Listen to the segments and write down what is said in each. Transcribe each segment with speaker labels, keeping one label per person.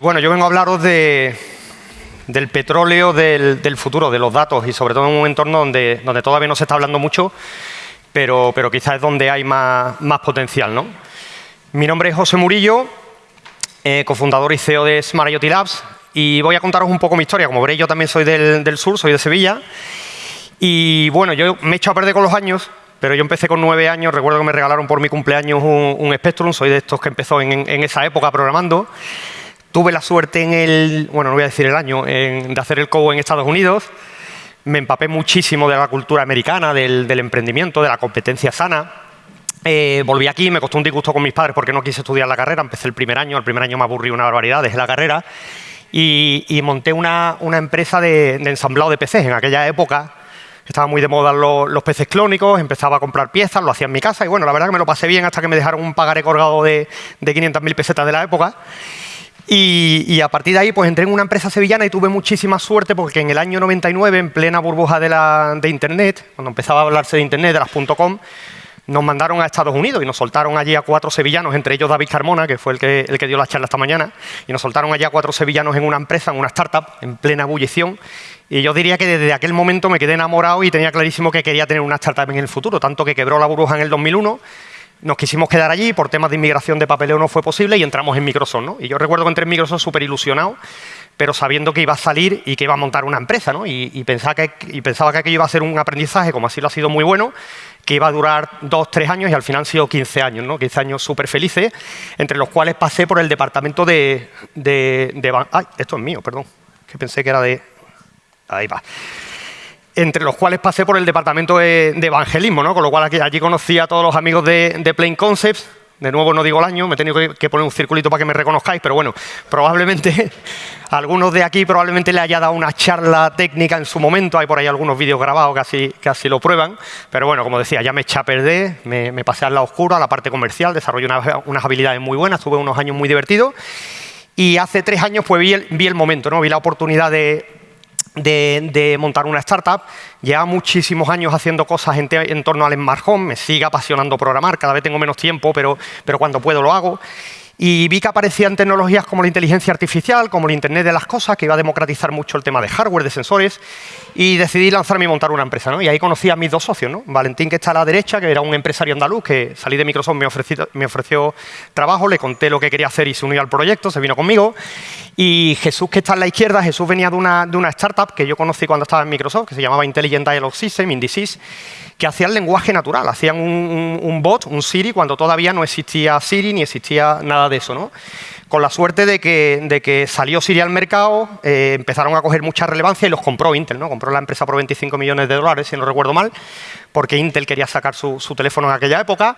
Speaker 1: Bueno, yo vengo a hablaros de, del petróleo del, del, futuro, de los datos y sobre todo en un entorno donde, donde todavía no se está hablando mucho, pero, pero quizás es donde hay más, más potencial. ¿no? Mi nombre es José Murillo, eh, cofundador y CEO de Smart IoT Labs y voy a contaros un poco mi historia. Como veréis, yo también soy del, del sur, soy de Sevilla y bueno, yo me he hecho a perder con los años pero yo empecé con nueve años, recuerdo que me regalaron por mi cumpleaños un, un Spectrum, soy de estos que empezó en, en, esa época programando. Tuve la suerte en el, bueno, no voy a decir el año, en, de hacer el COBO en Estados Unidos. Me empapé muchísimo de la cultura americana, del, del emprendimiento, de la competencia sana. Eh, volví aquí, me costó un disgusto con mis padres porque no quise estudiar la carrera. Empecé el primer año, el primer año me aburrí una barbaridad, dejé la carrera. Y, y monté una, una empresa de, de ensamblado de PCs. En aquella época estaba muy de moda los, los, peces clónicos, empezaba a comprar piezas, lo hacía en mi casa y bueno, la verdad que me lo pasé bien hasta que me dejaron un pagaré colgado de, de 500.000 pesetas de la época. Y, a partir de ahí pues entré en una empresa sevillana y tuve muchísima suerte porque en el año 99, en plena burbuja de, la, de Internet, cuando empezaba a hablarse de Internet, de las .com, nos mandaron a Estados Unidos y nos soltaron allí a cuatro sevillanos, entre ellos David Carmona, que fue el que, el que dio la charla esta mañana, y nos soltaron allí a cuatro sevillanos en una empresa, en una startup, en plena ebullición, y yo diría que desde aquel momento me quedé enamorado y tenía clarísimo que quería tener una startup en el futuro, tanto que quebró la burbuja en el 2001, nos quisimos quedar allí, por temas de inmigración de papeleo no fue posible y entramos en Microsoft. ¿no? Y yo recuerdo que entré en Microsoft súper ilusionado, pero sabiendo que iba a salir y que iba a montar una empresa. ¿no? Y, pensaba que, y pensaba que aquello iba a ser un aprendizaje, como así lo ha sido muy bueno, que iba a durar dos, tres años y al final han sido 15 años, ¿no? 15 años súper felices, entre los cuales pasé por el departamento de, de, de... Ay, esto es mío, perdón, que pensé que era de... Ahí va entre los cuales pasé por el departamento de, evangelismo, ¿no? con lo cual aquí, allí conocí a todos los amigos de, Plain Concepts, de nuevo no digo el año, me he tenido que, poner un circulito para que me reconozcáis, pero bueno, probablemente algunos de aquí probablemente le haya dado una charla técnica en su momento, hay por ahí algunos vídeos grabados que así, que lo prueban, pero bueno, como decía, ya me eché me, me pasé al lado oscuro, a la parte comercial, desarrollé una, unas habilidades muy buenas, tuve unos años muy divertidos y hace tres años pues vi el, vi el momento, ¿no? vi la oportunidad de, de, montar una startup. Lleva muchísimos años haciendo cosas en, en, torno al Smart Home, me sigue apasionando programar, cada vez tengo menos tiempo, pero, pero cuando puedo lo hago. Y vi que aparecían tecnologías como la inteligencia artificial, como el Internet de las cosas, que iba a democratizar mucho el tema de hardware, de sensores, y decidí lanzarme y montar una empresa. ¿no? Y ahí conocí a mis dos socios, ¿no? Valentín, que está a la derecha, que era un empresario andaluz, que salí de Microsoft, me ofreció, trabajo, le conté lo que quería hacer y se unió al proyecto, se vino conmigo. Y Jesús, que está a la izquierda, Jesús venía de una, de una startup que yo conocí cuando estaba en Microsoft, que se llamaba Intelligent Dialogue System, Indices, que hacían lenguaje natural, hacían un, bot, un Siri, cuando todavía no existía Siri ni existía nada de eso. ¿no? Con la suerte de que, de que salió Siri al mercado, eh, empezaron a coger mucha relevancia y los compró Intel. ¿no? Compró la empresa por 25 millones de dólares, si no recuerdo mal, porque Intel quería sacar su, su teléfono en aquella época.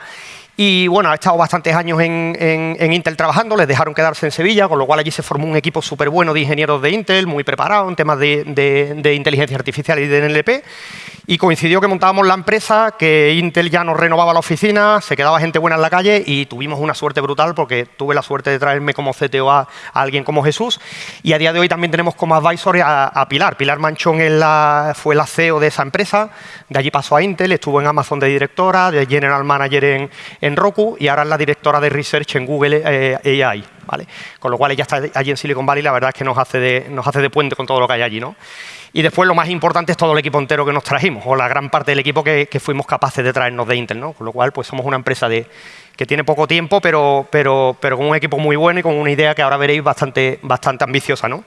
Speaker 1: Y bueno, ha estado bastantes años en, en, Intel trabajando, les dejaron quedarse en Sevilla, con lo cual allí se formó un equipo súper bueno de ingenieros de Intel, muy preparado en temas de, de, inteligencia artificial y de NLP. Y coincidió que montábamos la empresa, que Intel ya nos renovaba la oficina, se quedaba gente buena en la calle y tuvimos una suerte brutal porque tuve la suerte de traerme como CTO a, alguien como Jesús. Y a día de hoy también tenemos como advisor a, a Pilar. Pilar Manchón fue la CEO de esa empresa, de allí pasó a Intel, estuvo en Amazon de directora, de General Manager en, en Roku y ahora es la directora de Research en Google eh, AI. ¿vale? Con lo cual ella está allí en Silicon Valley, la verdad es que nos hace, de, nos hace de puente con todo lo que hay allí. ¿no? Y después lo más importante es todo el equipo entero que nos trajimos, o la gran parte del equipo que, que fuimos capaces de traernos de Intel. ¿no? Con lo cual pues somos una empresa de, que tiene poco tiempo, pero, pero, pero con un equipo muy bueno y con una idea que ahora veréis bastante, bastante ambiciosa. ¿no?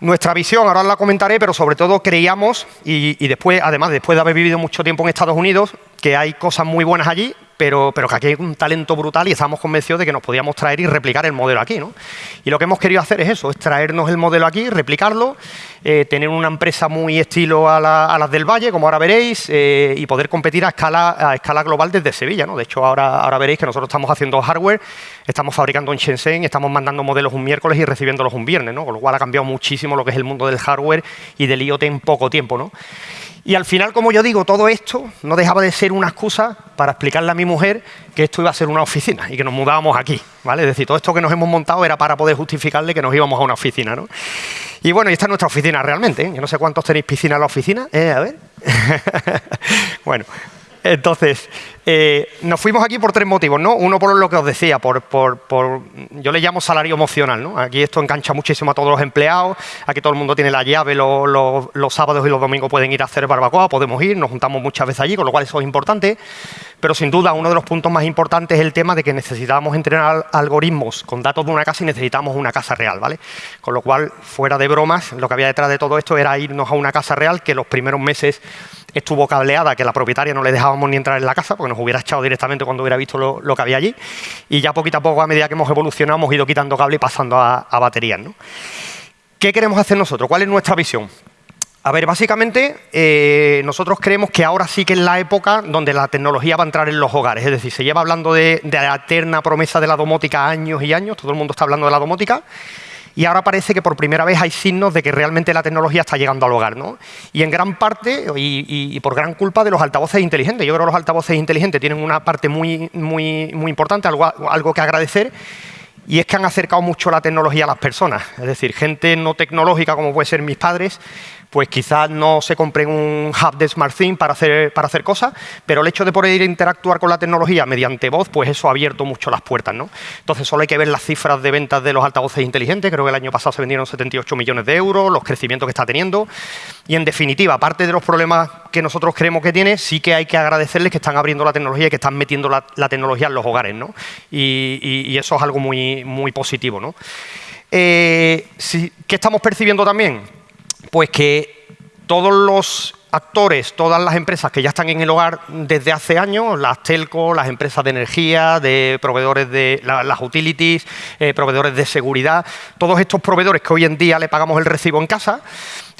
Speaker 1: Nuestra visión, ahora la comentaré, pero sobre todo creíamos, y, y, después, además, después de haber vivido mucho tiempo en Estados Unidos, que hay cosas muy buenas allí, pero, pero, que aquí hay un talento brutal y estamos convencidos de que nos podíamos traer y replicar el modelo aquí. ¿no? Y lo que hemos querido hacer es eso, es traernos el modelo aquí, replicarlo, eh, tener una empresa muy estilo a, la, a, las del Valle, como ahora veréis, eh, y poder competir a escala, a escala global desde Sevilla. ¿no? De hecho, ahora, ahora veréis que nosotros estamos haciendo hardware, estamos fabricando en Shenzhen, estamos mandando modelos un miércoles y recibiéndolos un viernes, ¿no? con lo cual ha cambiado muchísimo lo que es el mundo del hardware y del IoT en poco tiempo. ¿no? Y al final, como yo digo, todo esto no dejaba de ser una excusa para explicarle a mi mujer que esto iba a ser una oficina y que nos mudábamos aquí, ¿vale? Es decir, todo esto que nos hemos montado era para poder justificarle que nos íbamos a una oficina, ¿no? Y bueno, y esta es nuestra oficina realmente, ¿eh? Yo no sé cuántos tenéis piscina en la oficina, eh, a ver. bueno, entonces, Eh, nos fuimos aquí por tres motivos, ¿no? Uno por lo que os decía, por, yo le llamo salario emocional, ¿no? Aquí esto engancha muchísimo a todos los empleados, aquí todo el mundo tiene la llave, los, sábados y los domingos pueden ir a hacer barbacoa, podemos ir, nos juntamos muchas veces allí, con lo cual eso es importante. Pero sin duda, uno de los puntos más importantes es el tema de que necesitamos entrenar algoritmos con datos de una casa y necesitamos una casa real, ¿vale? Con lo cual, fuera de bromas, lo que había detrás de todo esto era irnos a una casa real que los primeros meses estuvo cableada, que la propietaria no le dejábamos ni entrar en la casa porque nos hubiera echado directamente cuando hubiera visto lo, que había allí. Y ya poquito a poco, a medida que hemos evolucionado, hemos ido quitando cable y pasando a, baterías. ¿no? ¿Qué queremos hacer nosotros? ¿Cuál es nuestra visión? A ver, básicamente, eh, nosotros creemos que ahora sí que es la época donde la tecnología va a entrar en los hogares. Es decir, se lleva hablando de, de la eterna promesa de la domótica años y años, todo el mundo está hablando de la domótica, y ahora parece que por primera vez hay signos de que realmente la tecnología está llegando al hogar. ¿no? Y en gran parte, y, por gran culpa de los altavoces inteligentes. Yo creo que los altavoces inteligentes tienen una parte muy, muy, muy importante, algo, algo que agradecer, y es que han acercado mucho la tecnología a las personas. Es decir, gente no tecnológica como puede ser mis padres, pues quizás no se compren un hub de SmartThing para hacer, para hacer cosas, pero el hecho de poder interactuar con la tecnología mediante voz, pues eso ha abierto mucho las puertas. ¿no? Entonces solo hay que ver las cifras de ventas de los altavoces inteligentes, creo que el año pasado se vendieron 78 millones de euros, los crecimientos que está teniendo, y en definitiva, aparte de los problemas que nosotros creemos que tiene, sí que hay que agradecerles que están abriendo la tecnología y que están metiendo la, tecnología en los hogares, ¿no? y, eso es algo muy, muy positivo. ¿no? Eh, ¿Qué estamos percibiendo también? Pues que todos los actores, todas las empresas que ya están en el hogar desde hace años, las telco, las empresas de energía, de proveedores de las utilities, eh, proveedores de seguridad, todos estos proveedores que hoy en día le pagamos el recibo en casa,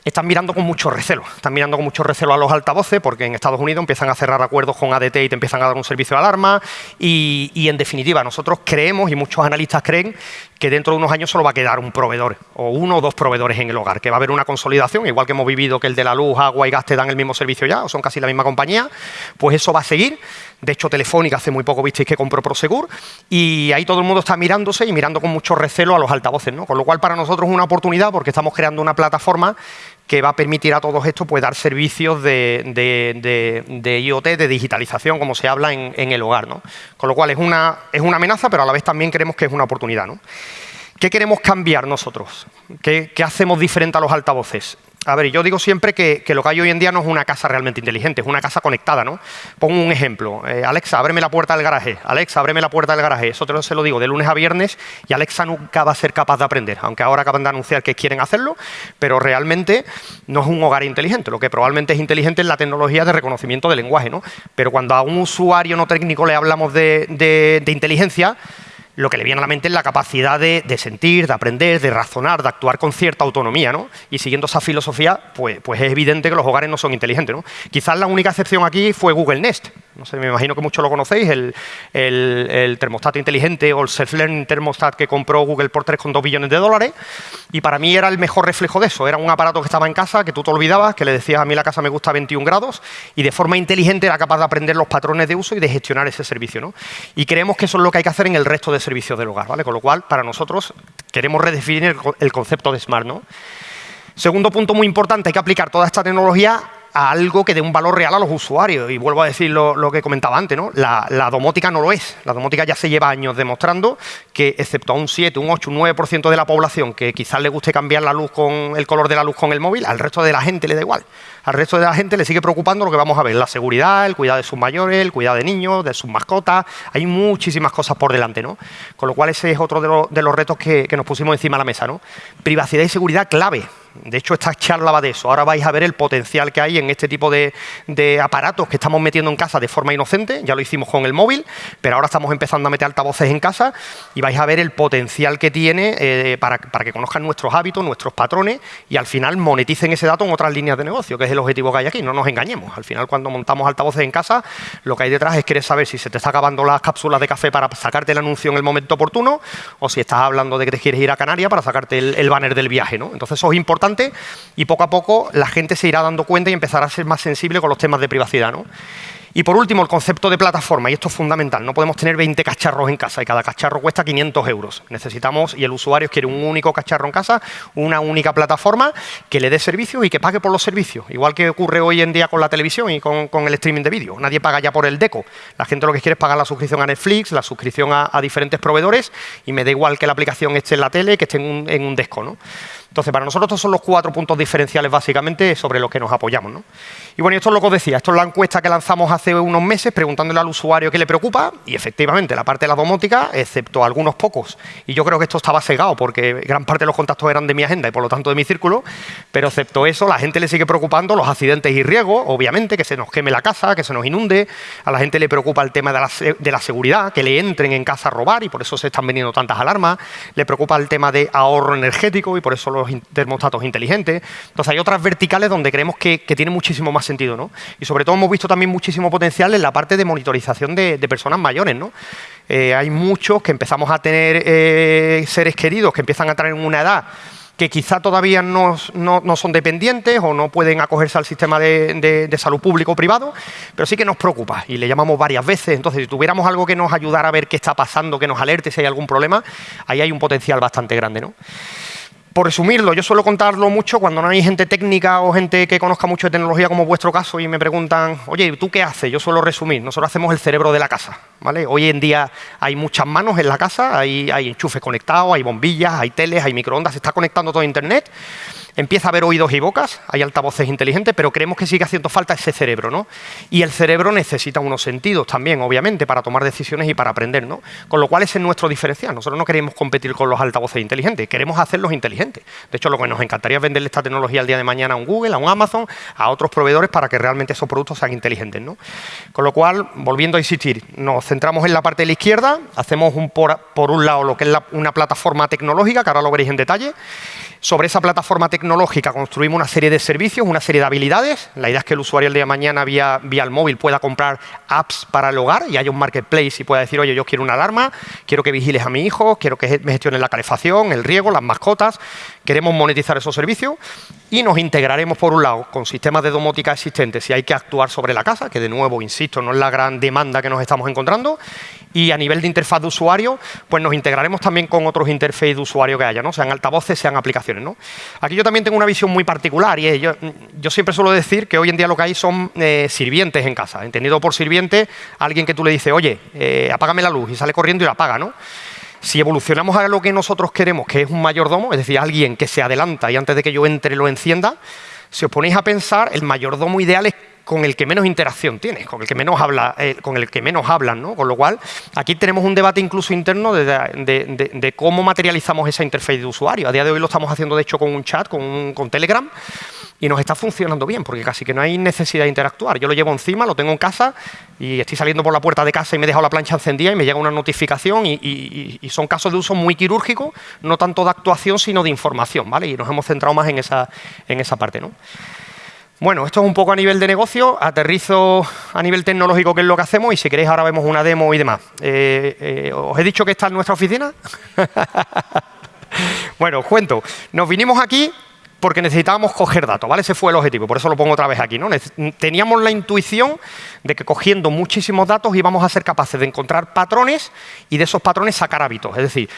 Speaker 1: están mirando con mucho recelo. Están mirando con mucho recelo a los altavoces porque en Estados Unidos empiezan a cerrar acuerdos con ADT y te empiezan a dar un servicio de alarma. Y, y, en definitiva, nosotros creemos y muchos analistas creen que dentro de unos años solo va a quedar un proveedor o uno o dos proveedores en el hogar, que va a haber una consolidación, igual que hemos vivido que el de la luz, agua y gas te dan el mismo servicio ya, o son casi la misma compañía, pues eso va a seguir. De hecho, Telefónica hace muy poco visteis que compró Prosegur y ahí todo el mundo está mirándose y mirando con mucho recelo a los altavoces, ¿no? Con lo cual, para nosotros es una oportunidad porque estamos creando una plataforma que va a permitir a todos estos pues, dar servicios de, IoT, de digitalización, como se habla en, el hogar. ¿no? Con lo cual es una, es una amenaza, pero a la vez también creemos que es una oportunidad. ¿no? ¿Qué queremos cambiar nosotros? ¿Qué, hacemos diferente a los altavoces? A ver, yo digo siempre que, lo que hay hoy en día no es una casa realmente inteligente, es una casa conectada, ¿no? Pongo un ejemplo. Eh, Alexa, ábreme la puerta del garaje. Alexa, ábreme la puerta del garaje. Eso te lo, se lo digo de lunes a viernes y Alexa nunca va a ser capaz de aprender, aunque ahora acaban de anunciar que quieren hacerlo, pero realmente no es un hogar inteligente. Lo que probablemente es inteligente es la tecnología de reconocimiento de lenguaje, ¿no? Pero cuando a un usuario no técnico le hablamos de inteligencia, lo que le viene a la mente es la capacidad de, sentir, de aprender, de razonar, de actuar con cierta autonomía, ¿no? Y siguiendo esa filosofía, pues, pues es evidente que los hogares no son inteligentes, ¿no? Quizás la única excepción aquí fue Google Nest. No sé, me imagino que muchos lo conocéis, el, el, termostato inteligente o el self-learning thermostat que compró Google por 3,2 billones de dólares. Y para mí era el mejor reflejo de eso. Era un aparato que estaba en casa, que tú te olvidabas, que le decías a mí la casa me gusta a 21 grados y de forma inteligente era capaz de aprender los patrones de uso y de gestionar ese servicio, ¿no? Y creemos que eso es lo que hay que hacer en el resto de servicios del hogar, ¿vale? Con lo cual, para nosotros, queremos redefinir el, concepto de Smart, ¿no? Segundo punto muy importante, hay que aplicar toda esta tecnología a algo que dé un valor real a los usuarios. Y vuelvo a decir lo, que comentaba antes, ¿no? La, domótica no lo es. La domótica ya se lleva años demostrando que, excepto a un 7, un 8, un 9% de la población que quizás le guste cambiar la luz con el color de la luz con el móvil, al resto de la gente le da igual. Al resto de la gente le sigue preocupando lo que vamos a ver, la seguridad, el cuidado de sus mayores, el cuidado de niños, de sus mascotas. Hay muchísimas cosas por delante, ¿no? Con lo cual ese es otro de, los, retos que, que nos pusimos encima de la mesa, ¿no? Privacidad y seguridad clave. De hecho, esta charla va de eso. Ahora vais a ver el potencial que hay en este tipo de, aparatos que estamos metiendo en casa de forma inocente. Ya lo hicimos con el móvil, pero ahora estamos empezando a meter altavoces en casa y vais a ver el potencial que tiene eh, para, que conozcan nuestros hábitos, nuestros patrones y al final moneticen ese dato en otras líneas de negocio, que es el objetivo que hay aquí. No nos engañemos. Al final, cuando montamos altavoces en casa, lo que hay detrás es querer saber si se te está acabando las cápsulas de café para sacarte el anuncio en el momento oportuno o si estás hablando de que te quieres ir a Canarias para sacarte el, el banner del viaje. ¿no? Entonces, eso es importante y poco a poco la gente se irá dando cuenta y empezará a ser más sensible con los temas de privacidad. ¿no? Y por último, el concepto de plataforma, y esto es fundamental, no podemos tener 20 cacharros en casa y cada cacharro cuesta 500 euros. Necesitamos, y el usuario quiere un único cacharro en casa, una única plataforma que le dé servicios y que pague por los servicios. Igual que ocurre hoy en día con la televisión y con, el streaming de vídeo. Nadie paga ya por el deco. La gente lo que quiere es pagar la suscripción a Netflix, la suscripción a, diferentes proveedores y me da igual que la aplicación esté en la tele que esté en un, en desco. ¿no? Entonces, para nosotros estos son los cuatro puntos diferenciales básicamente sobre los que nos apoyamos. ¿no? Y bueno, esto es lo que os decía, esto es la encuesta que lanzamos hace unos meses preguntándole al usuario qué le preocupa y efectivamente la parte de la domótica, excepto algunos pocos, y yo creo que esto estaba cegado porque gran parte de los contactos eran de mi agenda y por lo tanto de mi círculo, pero excepto eso, la gente le sigue preocupando los accidentes y riesgos, obviamente, que se nos queme la casa, que se nos inunde, a la gente le preocupa el tema de la, de la seguridad, que le entren en casa a robar y por eso se están vendiendo tantas alarmas, le preocupa el tema de ahorro energético y por eso los termostatos inteligentes. Entonces hay otras verticales donde creemos que, tiene muchísimo más sentido. ¿no? Y sobre todo hemos visto también muchísimo potencial en la parte de monitorización de, personas mayores. ¿no? Eh, hay muchos que empezamos a tener eh, seres queridos que empiezan a tener una edad que quizá todavía no, son dependientes o no pueden acogerse al sistema de, de, salud público o privado, pero sí que nos preocupa y le llamamos varias veces. Entonces, si tuviéramos algo que nos ayudara a ver qué está pasando, que nos alerte si hay algún problema, ahí hay un potencial bastante grande. ¿no? Por resumirlo, yo suelo contarlo mucho cuando no hay gente técnica o gente que conozca mucho de tecnología como vuestro caso y me preguntan, oye, ¿tú qué haces? Yo suelo resumir, nosotros hacemos el cerebro de la casa. ¿vale? Hoy en día hay muchas manos en la casa, hay, hay enchufes conectados, hay bombillas, hay teles, hay microondas, se está conectando todo a Internet empieza a haber oídos y bocas, hay altavoces inteligentes, pero creemos que sigue haciendo falta ese cerebro, ¿no? Y el cerebro necesita unos sentidos también, obviamente, para tomar decisiones y para aprender, ¿no? Con lo cual ese es nuestro diferencial. Nosotros no queremos competir con los altavoces inteligentes, queremos hacerlos inteligentes. De hecho, lo que nos encantaría es venderle esta tecnología al día de mañana a un Google, a un Amazon, a otros proveedores para que realmente esos productos sean inteligentes, ¿no? Con lo cual, volviendo a insistir, nos centramos en la parte de la izquierda, hacemos un por, un lado lo que es una plataforma tecnológica, que ahora lo veréis en detalle, sobre esa plataforma tecnológica construimos una serie de servicios, una serie de habilidades. La idea es que el usuario el día de mañana vía, vía el móvil pueda comprar apps para el hogar y haya un marketplace y pueda decir, oye, yo quiero una alarma, quiero que vigiles a mi hijo, quiero que me gestionen la calefacción, el riego, las mascotas. Queremos monetizar esos servicios y nos integraremos, por un lado, con sistemas de domótica existentes si hay que actuar sobre la casa, que de nuevo, insisto, no es la gran demanda que nos estamos encontrando, y a nivel de interfaz de usuario, pues nos integraremos también con otros interfaces de usuario que haya, ¿no? sean altavoces, sean aplicaciones. Aquí yo también tengo una visión muy particular y yo, yo siempre suelo decir que hoy en día lo que hay son eh, sirvientes en casa. Entendido por sirviente, alguien que tú le dices, oye, eh, apágame la luz y sale corriendo y la apaga, ¿no? Si evolucionamos a lo que nosotros queremos, que es un mayordomo, es decir, alguien que se adelanta y antes de que yo entre lo encienda, si os ponéis a pensar, el mayordomo ideal es con el que menos interacción tienes, con el que menos habla, eh, con el que menos hablan, ¿no? Con lo cual, aquí tenemos un debate incluso interno de, cómo materializamos esa interfaz de usuario. A día de hoy lo estamos haciendo, de hecho, con un chat, con, con Telegram, y nos está funcionando bien, porque casi que no hay necesidad de interactuar. Yo lo llevo encima, lo tengo en casa y estoy saliendo por la puerta de casa y me he dejado la plancha encendida y me llega una notificación y, son casos de uso muy quirúrgico, no tanto de actuación, sino de información, ¿vale? Y nos hemos centrado más en esa, en esa parte, ¿no? Bueno, esto es un poco a nivel de negocio, aterrizo a nivel tecnológico qué es lo que hacemos y si queréis ahora vemos una demo y demás. Eh, eh, ¿Os he dicho que está en nuestra oficina? bueno, os cuento. Nos vinimos aquí porque necesitábamos coger datos, ¿vale? Ese fue el objetivo, por eso lo pongo otra vez aquí, ¿no? Teníamos la intuición de que cogiendo muchísimos datos íbamos a ser capaces de encontrar patrones y de esos patrones sacar hábitos. Es decir,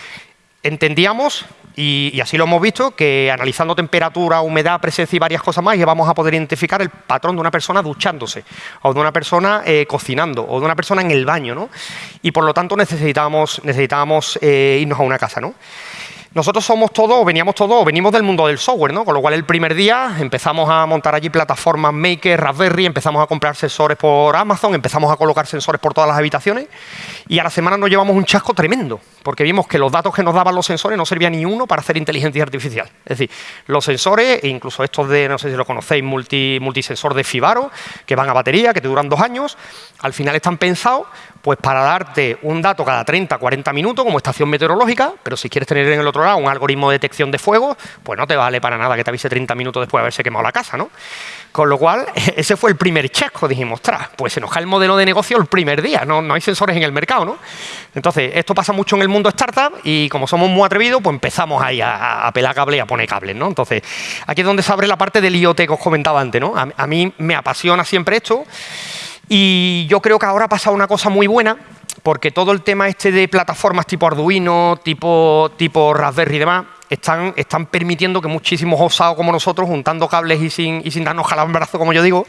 Speaker 1: entendíamos y, así lo hemos visto, que analizando temperatura, humedad, presencia y varias cosas más, ya vamos a poder identificar el patrón de una persona duchándose, o de una persona eh, cocinando, o de una persona en el baño, ¿no? Y por lo tanto necesitábamos, necesitábamos eh, irnos a una casa, ¿no? Nosotros somos todos, veníamos todos, venimos del mundo del software, ¿no? Con lo cual el primer día empezamos a montar allí plataformas Maker, Raspberry, empezamos a comprar sensores por Amazon, empezamos a colocar sensores por todas las habitaciones y a la semana nos llevamos un chasco tremendo, porque vimos que los datos que nos daban los sensores no servían ni uno para hacer inteligencia artificial. Es decir, los sensores, e incluso estos de, no sé si lo conocéis, multi, multisensor de Fibaro, que van a batería, que te duran dos años, al final están pensados pues para darte un dato cada 30, 40 minutos como estación meteorológica, pero si quieres tener en el otro lado un algoritmo de detección de fuego, pues no te vale para nada que te avise 30 minutos después de haberse quemado la casa, ¿no? Con lo cual, ese fue el primer chasco, dijimos, ostras, pues se nos cae el modelo de negocio el primer día, no, no hay sensores en el mercado, ¿no? Entonces, esto pasa mucho en el mundo startup y como somos muy atrevidos, pues empezamos ahí a, pelar cable y a poner cables, ¿no? Entonces, aquí es donde se abre la parte del IoT que os comentaba antes, ¿no? a mí me apasiona siempre esto Y yo creo que ahora ha pasado una cosa muy buena, porque todo el tema este de plataformas tipo Arduino, tipo, tipo Raspberry y demás, están, están permitiendo que muchísimos osados como nosotros, juntando cables y sin, y sin darnos brazo, como yo digo,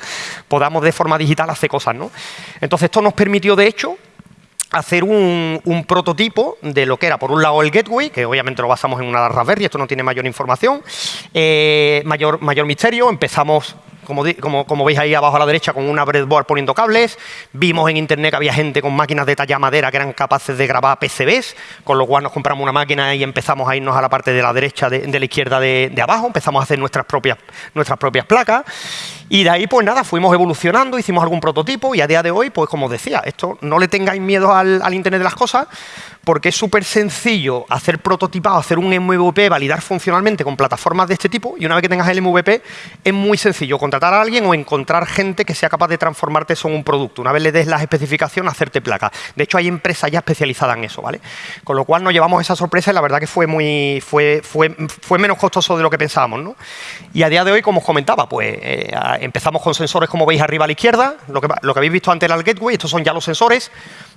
Speaker 1: podamos de forma digital hacer cosas. ¿no? Entonces esto nos permitió, de hecho, hacer un, prototipo de lo que era, por un lado, el gateway, que obviamente lo basamos en una Raspberry, esto no tiene mayor información, eh, mayor, mayor misterio, empezamos como, veis ahí abajo a la derecha, con una breadboard poniendo cables. Vimos en internet que había gente con máquinas de talla madera que eran capaces de grabar PCBs, con lo cual nos compramos una máquina y empezamos a irnos a la parte de la derecha, de, la izquierda de, abajo, empezamos a hacer nuestras propias, nuestras propias placas. Y de ahí, pues nada, fuimos evolucionando, hicimos algún prototipo y a día de hoy, pues como decía, esto no le tengáis miedo al, al Internet de las cosas, porque es súper sencillo hacer prototipado, hacer un MVP, validar funcionalmente con plataformas de este tipo y una vez que tengas el MVP es muy sencillo contratar a alguien o encontrar gente que sea capaz de transformarte eso en un producto. Una vez le des las especificaciones, hacerte placa. De hecho, hay empresas ya especializadas en eso, ¿vale? Con lo cual nos llevamos esa sorpresa y la verdad que fue muy fue, fue, fue menos costoso de lo que pensábamos, ¿no? Y a día de hoy, como os comentaba, pues eh, empezamos con sensores como veis arriba a la izquierda, lo que, lo que habéis visto antes era el gateway, estos son ya los sensores,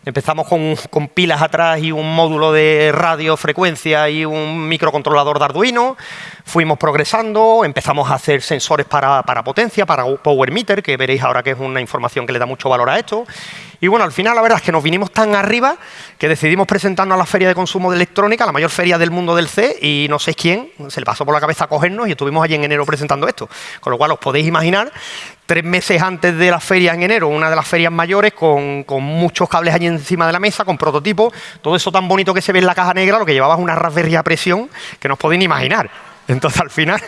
Speaker 1: Empezamos con, pilas atrás y un módulo de radio, frecuencia y un microcontrolador de Arduino. Fuimos progresando, empezamos a hacer sensores para, para potencia, para power meter, que veréis ahora que es una información que le da mucho valor a esto. Y bueno, al final la verdad es que nos vinimos tan arriba que decidimos presentarnos a la Feria de Consumo de Electrónica, la mayor feria del mundo del C, y no sé quién se le pasó por la cabeza a cogernos y estuvimos allí en enero presentando esto. Con lo cual os podéis imaginar, tres meses antes de la feria en enero, una de las ferias mayores, con, muchos cables allí encima de la mesa, con prototipos, todo eso tan bonito que se ve en la caja negra, lo que llevaba es una Raspberry a presión que no os podéis ni imaginar. Entonces, al final,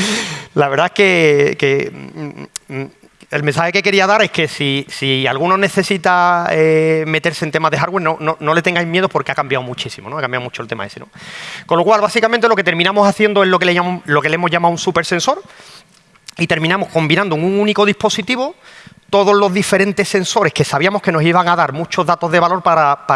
Speaker 1: la verdad es que, mm, mm, el mensaje que quería dar es que si, alguno necesita eh, meterse en temas de hardware, no, le tengáis miedo porque ha cambiado muchísimo, ¿no? ha cambiado mucho el tema ese. ¿no? Con lo cual, básicamente, lo que terminamos haciendo es lo que le, lo que le hemos llamado un super sensor y terminamos combinando en un único dispositivo todos los diferentes sensores que sabíamos que nos iban a dar muchos datos de valor para,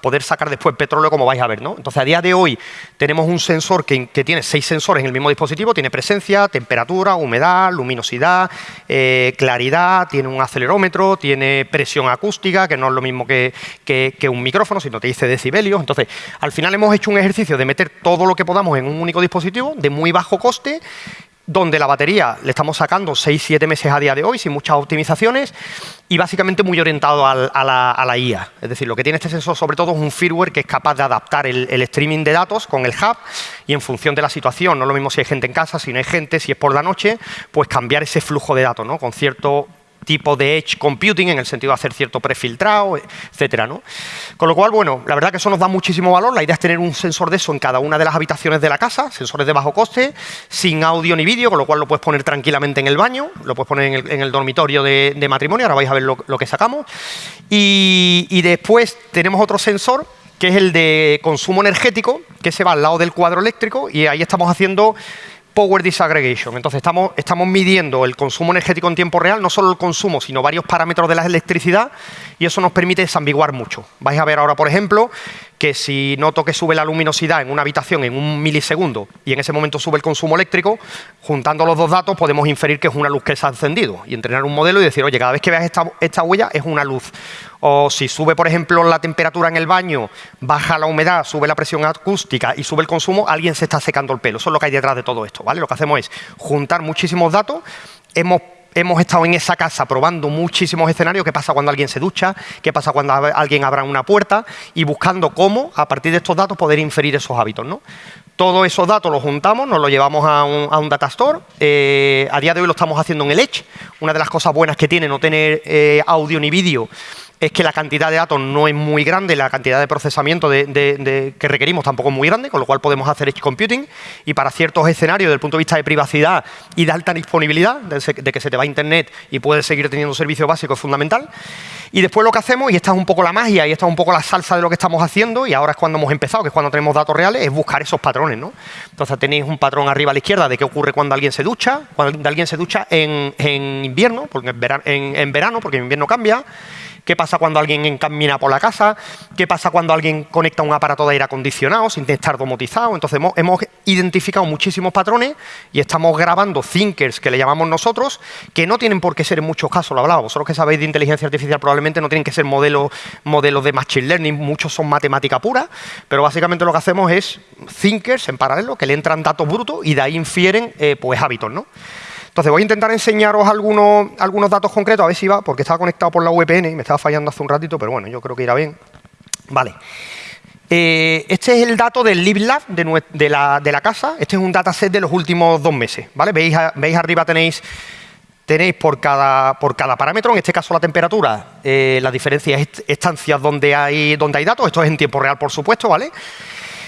Speaker 1: poder sacar después petróleo, como vais a ver. ¿no? Entonces, a día de hoy tenemos un sensor que, tiene seis sensores en el mismo dispositivo, tiene presencia, temperatura, humedad, luminosidad, eh, claridad, tiene un acelerómetro, tiene presión acústica, que no es lo mismo que, que un micrófono, sino te dice decibelios. Entonces, al final hemos hecho un ejercicio de meter todo lo que podamos en un único dispositivo, de muy bajo coste, donde la batería le estamos sacando 6-7 meses a día de hoy, sin muchas optimizaciones, y básicamente muy orientado a, la, IA. Es decir, lo que tiene este sensor sobre todo es un firmware que es capaz de adaptar el, el, streaming de datos con el hub y en función de la situación, no es lo mismo si hay gente en casa, si no hay gente, si es por la noche, pues cambiar ese flujo de datos ¿no? con cierto tipo de edge computing en el sentido de hacer cierto prefiltrado, etcétera, ¿no? Con lo cual, bueno, la verdad que eso nos da muchísimo valor. La idea es tener un sensor de eso en cada una de las habitaciones de la casa, sensores de bajo coste, sin audio ni vídeo, con lo cual lo puedes poner tranquilamente en el baño, lo puedes poner en el, dormitorio de, matrimonio, ahora vais a ver lo, que sacamos. Y después tenemos otro sensor que es el de consumo energético, que se va al lado del cuadro eléctrico y ahí estamos haciendo Power Disaggregation. Entonces estamos, estamos midiendo el consumo energético en tiempo real, no solo el consumo, sino varios parámetros de la electricidad y eso nos permite desambiguar mucho. Vais a ver ahora, por ejemplo, que si noto que sube la luminosidad en una habitación en un milisegundo y en ese momento sube el consumo eléctrico, juntando los dos datos podemos inferir que es una luz que se ha encendido y entrenar un modelo y decir, oye, cada vez que veas esta, huella es una luz. O si sube, por ejemplo, la temperatura en el baño, baja la humedad, sube la presión acústica y sube el consumo, alguien se está secando el pelo. Eso es lo que hay detrás de todo esto, ¿vale? Lo que hacemos es juntar muchísimos datos, hemos hemos estado en esa casa probando muchísimos escenarios, qué pasa cuando alguien se ducha, qué pasa cuando alguien abra una puerta y buscando cómo, a partir de estos datos, poder inferir esos hábitos. ¿no? Todos esos datos los juntamos, nos los llevamos a un, a data store. Eh, a día de hoy lo estamos haciendo en el Edge. Una de las cosas buenas que tiene no tener eh, audio ni vídeo es que la cantidad de datos no es muy grande, la cantidad de procesamiento que requerimos tampoco es muy grande, con lo cual podemos hacer edge computing y para ciertos escenarios desde el punto de vista de privacidad y de alta disponibilidad, de, que se te va a internet y puedes seguir teniendo un servicio básico es fundamental. Y después lo que hacemos, y esta es un poco la magia, y esta es un poco la salsa de lo que estamos haciendo, y ahora es cuando hemos empezado, que es cuando tenemos datos reales, es buscar esos patrones. ¿no? Entonces tenéis un patrón arriba a la izquierda de qué ocurre cuando alguien se ducha, cuando alguien se ducha en, invierno, porque en, verano, porque en invierno cambia, qué pasa cuando alguien encamina por la casa, qué pasa cuando alguien conecta un aparato de aire acondicionado sin estar domotizado. Entonces hemos, identificado muchísimos patrones y estamos grabando thinkers que le llamamos nosotros, que no tienen por qué ser en muchos casos, lo hablaba, vosotros que sabéis de inteligencia artificial probablemente no tienen que ser modelos, modelos de machine learning, muchos son matemática pura, pero básicamente lo que hacemos es thinkers en paralelo que le entran datos brutos y de ahí infieren eh, pues hábitos, ¿no? Entonces voy a intentar enseñaros algunos, algunos datos concretos, a ver si va, porque estaba conectado por la VPN y me estaba fallando hace un ratito, pero bueno, yo creo que irá bien. Vale. Eh, este es el dato del LibLab de, de, la, de, la, casa. Este es un dataset de los últimos dos meses. ¿vale? ¿Veis, veis arriba tenéis, tenéis por, cada, por cada parámetro, en este caso la temperatura, eh, las diferencias estancias donde hay, donde hay datos. Esto es en tiempo real, por supuesto. ¿vale?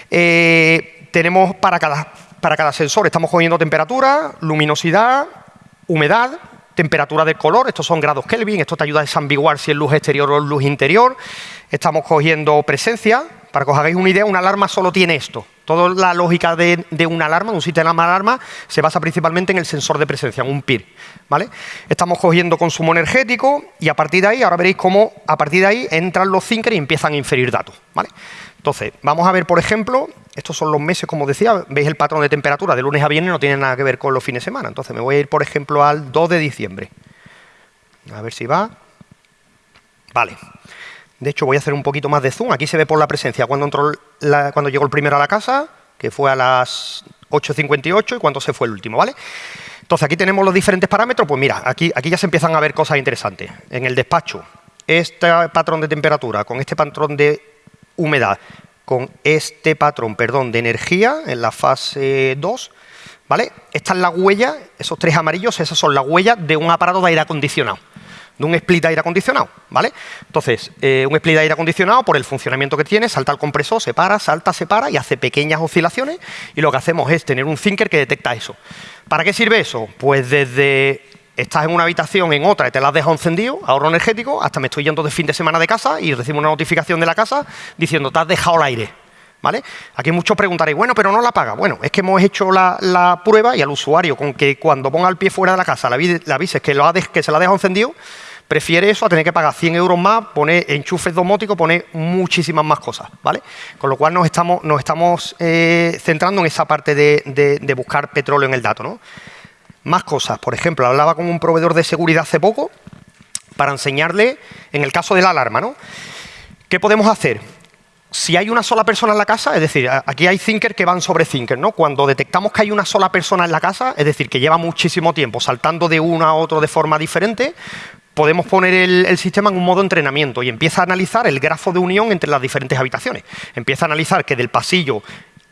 Speaker 1: Eh, tenemos para cada, para cada sensor estamos cogiendo temperatura, luminosidad, humedad, temperatura del color, estos son grados Kelvin, esto te ayuda a desambiguar si es luz exterior o luz interior. Estamos cogiendo presencia, para que os hagáis una idea, una alarma solo tiene esto. Toda la lógica de, una alarma, de un sistema de alarma, se basa principalmente en el sensor de presencia, en un PIR. ¿vale? Estamos cogiendo consumo energético y a partir de ahí, ahora veréis cómo a partir de ahí entran los thinkers y empiezan a inferir datos. ¿vale? Entonces, vamos a ver, por ejemplo, estos son los meses, como decía, veis el patrón de temperatura de lunes a viernes, no tiene nada que ver con los fines de semana. Entonces me voy a ir, por ejemplo, al 2 de diciembre. A ver si va. Vale. De hecho, voy a hacer un poquito más de zoom. Aquí se ve por la presencia cuando, entró cuando llegó el primero a la casa, que fue a las 8.58 y cuando se fue el último, ¿vale? Entonces, aquí tenemos los diferentes parámetros. Pues mira, aquí, aquí ya se empiezan a ver cosas interesantes. En el despacho, este patrón de temperatura con este patrón de humedad con este patrón, perdón, de energía en la fase 2, ¿vale? Esta es la huella, esos tres amarillos, esas son las huellas de un aparato de aire acondicionado, de un split de aire acondicionado, ¿vale? Entonces, eh, un split de aire acondicionado, por el funcionamiento que tiene, salta al compresor, se para, salta, se para y hace pequeñas oscilaciones y lo que hacemos es tener un thinker que detecta eso. ¿Para qué sirve eso? Pues desde estás en una habitación, en otra, y te la has dejado encendido, ahorro energético, hasta me estoy yendo de fin de semana de casa y recibo una notificación de la casa diciendo, te has dejado el aire. ¿Vale? Aquí muchos preguntaréis, bueno, pero no la paga. Bueno, es que hemos hecho la, prueba y al usuario, con que cuando ponga el pie fuera de la casa le avises que se la ha dejado encendido, prefiere eso a tener que pagar 100 euros más, poner enchufes domóticos, poner muchísimas más cosas, ¿vale? Con lo cual nos estamos, nos eh, centrando en esa parte de, de buscar petróleo en el dato, ¿no? Más cosas. Por ejemplo, hablaba con un proveedor de seguridad hace poco para enseñarle, en el caso de la alarma, ¿no? ¿Qué podemos hacer? Si hay una sola persona en la casa, es decir, aquí hay thinkers que van sobre thinkers, ¿no? Cuando detectamos que hay una sola persona en la casa, es decir, que lleva muchísimo tiempo saltando de uno a otro de forma diferente, podemos poner el, sistema en un modo entrenamiento y empieza a analizar el grafo de unión entre las diferentes habitaciones. Empieza a analizar que del pasillo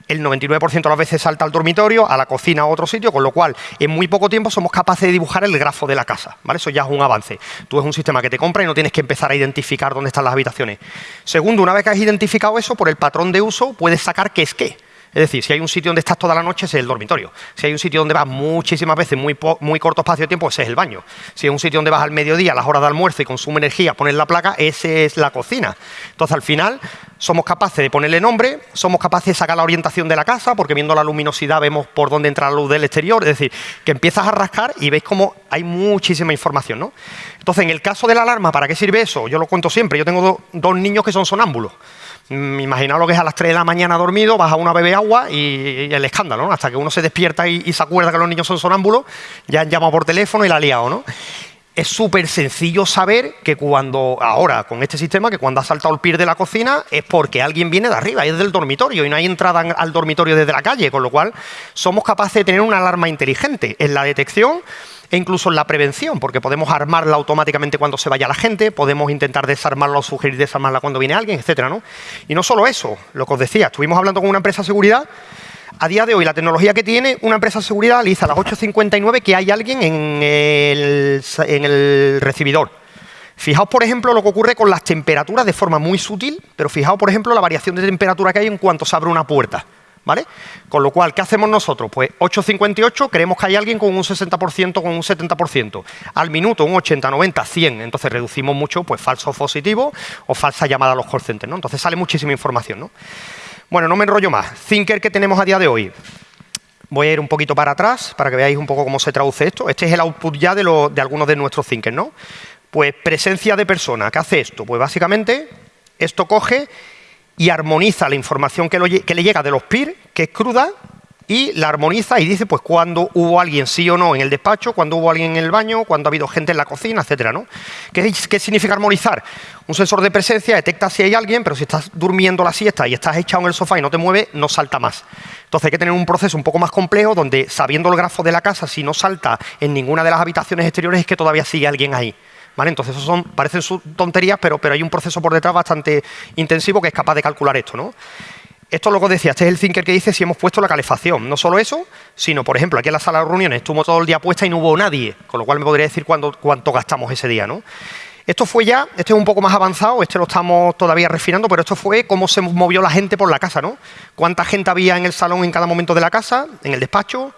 Speaker 1: el 99% de las veces salta al dormitorio, a la cocina o a otro sitio, con lo cual en muy poco tiempo somos capaces de dibujar el grafo de la casa. ¿vale? Eso ya es un avance. Tú es un sistema que te compra y no tienes que empezar a identificar dónde están las habitaciones. Segundo, una vez que has identificado eso, por el patrón de uso puedes sacar qué es qué. Es decir, si hay un sitio donde estás toda la noche, ese es el dormitorio. Si hay un sitio donde vas muchísimas veces, muy, muy corto espacio de tiempo, ese es el baño. Si hay un sitio donde vas al mediodía, a las horas de almuerzo y consume energía, pones la placa, ese es la cocina. Entonces, al final, somos capaces de ponerle nombre, somos capaces de sacar la orientación de la casa, porque viendo la luminosidad vemos por dónde entra la luz del exterior. Es decir, que empiezas a rascar y veis cómo hay muchísima información. ¿no? Entonces, en el caso de la alarma, ¿para qué sirve eso? Yo lo cuento siempre. Yo tengo dos niños que son sonámbulos. Mm, imaginaos lo que es a las 3 de la mañana dormido, vas a una bebé agua y, el escándalo, ¿no? Hasta que uno se despierta y, se acuerda que los niños son sonámbulos, ya han llamado por teléfono y la ha liado, ¿no? Es súper sencillo saber que cuando, ahora, con este sistema, que cuando ha saltado el pie de la cocina es porque alguien viene de arriba, es del dormitorio y no hay entrada al dormitorio desde la calle, con lo cual somos capaces de tener una alarma inteligente en la detección e incluso en la prevención, porque podemos armarla automáticamente cuando se vaya la gente, podemos intentar desarmarla o sugerir desarmarla cuando viene alguien, etcétera, ¿no? Y no solo eso, lo que os decía, estuvimos hablando con una empresa de seguridad, a día de hoy la tecnología que tiene una empresa de seguridad le a las 8.59 que hay alguien en el, en el recibidor. Fijaos, por ejemplo, lo que ocurre con las temperaturas de forma muy sutil, pero fijaos, por ejemplo, la variación de temperatura que hay en cuanto se abre una puerta. ¿Vale? Con lo cual, ¿qué hacemos nosotros? Pues 8,58, creemos que hay alguien con un 60%, con un 70%. Al minuto, un 80, 90, 100. Entonces reducimos mucho pues falsos positivos o falsa llamada a los call centers, ¿no? Entonces sale muchísima información, ¿no? Bueno, no me enrollo más. Thinker que tenemos a día de hoy. Voy a ir un poquito para atrás para que veáis un poco cómo se traduce esto. Este es el output ya de, de algunos de nuestros thinkers, ¿no? Pues presencia de persona, ¿qué hace esto? Pues básicamente esto coge y armoniza la información que, le llega de los PIR, que es cruda, y la armoniza y dice pues cuándo hubo alguien sí o no en el despacho, cuándo hubo alguien en el baño, cuándo ha habido gente en la cocina, etcétera, ¿no? ¿Qué, ¿Qué, significa armonizar? Un sensor de presencia detecta si hay alguien, pero si estás durmiendo la siesta y estás echado en el sofá y no te mueve, no salta más. Entonces hay que tener un proceso un poco más complejo donde sabiendo el grafo de la casa, si no salta en ninguna de las habitaciones exteriores es que todavía sigue alguien ahí. Entonces, eso son, parecen tonterías, pero, pero hay un proceso por detrás bastante intensivo que es capaz de calcular esto. ¿no? Esto es lo que decía, este es el thinker que dice si hemos puesto la calefacción. No solo eso, sino, por ejemplo, aquí en la sala de reuniones estuvo todo el día puesta y no hubo nadie, con lo cual me podría decir cuánto gastamos ese día. ¿no? Esto fue ya, este es un poco más avanzado, este lo estamos todavía refinando, pero esto fue cómo se movió la gente por la casa, ¿no? Cuánta gente había en el salón en cada momento de la casa, en el despacho,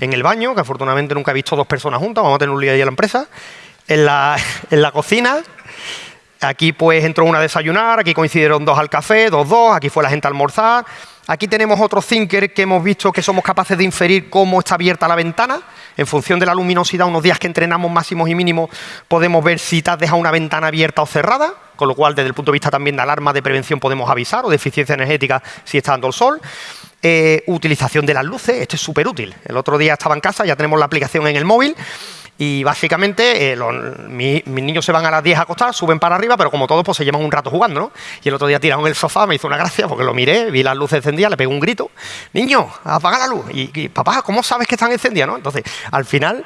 Speaker 1: en el baño, que afortunadamente nunca he visto dos personas juntas, vamos a tener un lío ahí en la empresa, en la, en la cocina, Aquí pues entró una a desayunar, aquí coincidieron dos al café, dos, dos, aquí fue la gente a almorzar. Aquí tenemos otro thinker que hemos visto que somos capaces de inferir cómo está abierta la ventana. En función de la luminosidad, unos días que entrenamos máximos y mínimos, podemos ver si te has dejado una ventana abierta o cerrada, con lo cual desde el punto de vista también de alarma de prevención podemos avisar, o de eficiencia energética si está dando el sol. Eh, utilización de las luces, esto es súper útil. El otro día estaba en casa, ya tenemos la aplicación en el móvil y básicamente eh, mis, niños se van a las 10 a acostar, suben para arriba, pero como todos pues se llevan un rato jugando, ¿no? Y el otro día tiraron el sofá, me hizo una gracia porque lo miré, vi las luces encendidas, le pegué un grito, niño, apaga la luz. Y, papá, ¿cómo sabes que están encendidas, no? Entonces, al final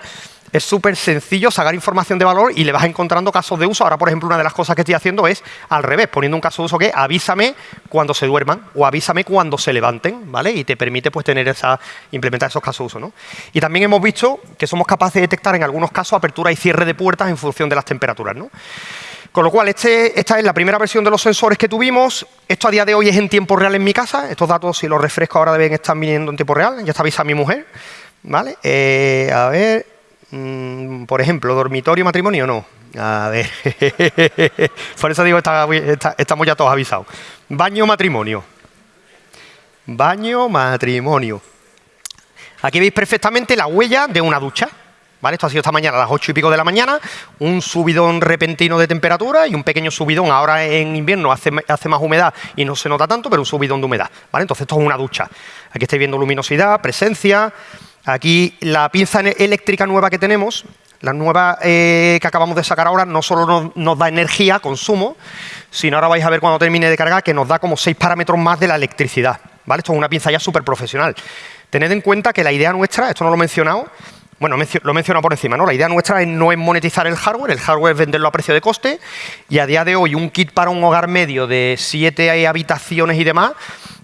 Speaker 1: es súper sencillo sacar información de valor y le vas encontrando casos de uso. Ahora, por ejemplo, una de las cosas que estoy haciendo es al revés, poniendo un caso de uso que avísame cuando se duerman o avísame cuando se levanten, ¿vale? Y te permite pues tener esa, implementar esos casos de uso, ¿no? Y también hemos visto que somos capaces de detectar en algunos casos apertura y cierre de puertas en función de las temperaturas, ¿no? Con lo cual, este, esta es la primera versión de los sensores que tuvimos. Esto a día de hoy es en tiempo real en mi casa. Estos datos, si los refresco ahora, deben estar viniendo en tiempo real. Ya está avisa mi mujer. ¿Vale? Eh, a ver, Mm, por ejemplo, dormitorio, matrimonio, no. A ver, por eso digo, estamos ya todos avisados. Baño, matrimonio. Baño, matrimonio. Aquí veis perfectamente la huella de una ducha. ¿Vale? Esto ha sido esta mañana a las ocho y pico de la mañana, un subidón repentino de temperatura y un pequeño subidón. Ahora en invierno hace, hace, más humedad y no se nota tanto, pero un subidón de humedad. ¿vale? Entonces esto es una ducha. Aquí estáis viendo luminosidad, presencia, Aquí la pinza eléctrica nueva que tenemos, la nueva eh, que acabamos de sacar ahora, no solo nos, da energía, consumo, sino ahora vais a ver cuando termine de cargar que nos da como seis parámetros más de la electricidad. ¿vale? Esto es una pinza ya súper profesional. Tened en cuenta que la idea nuestra, esto no lo he mencionado, bueno, lo he mencionado por encima, ¿no? La idea nuestra es no es monetizar el hardware, el hardware es venderlo a precio de coste y a día de hoy un kit para un hogar medio de siete habitaciones y demás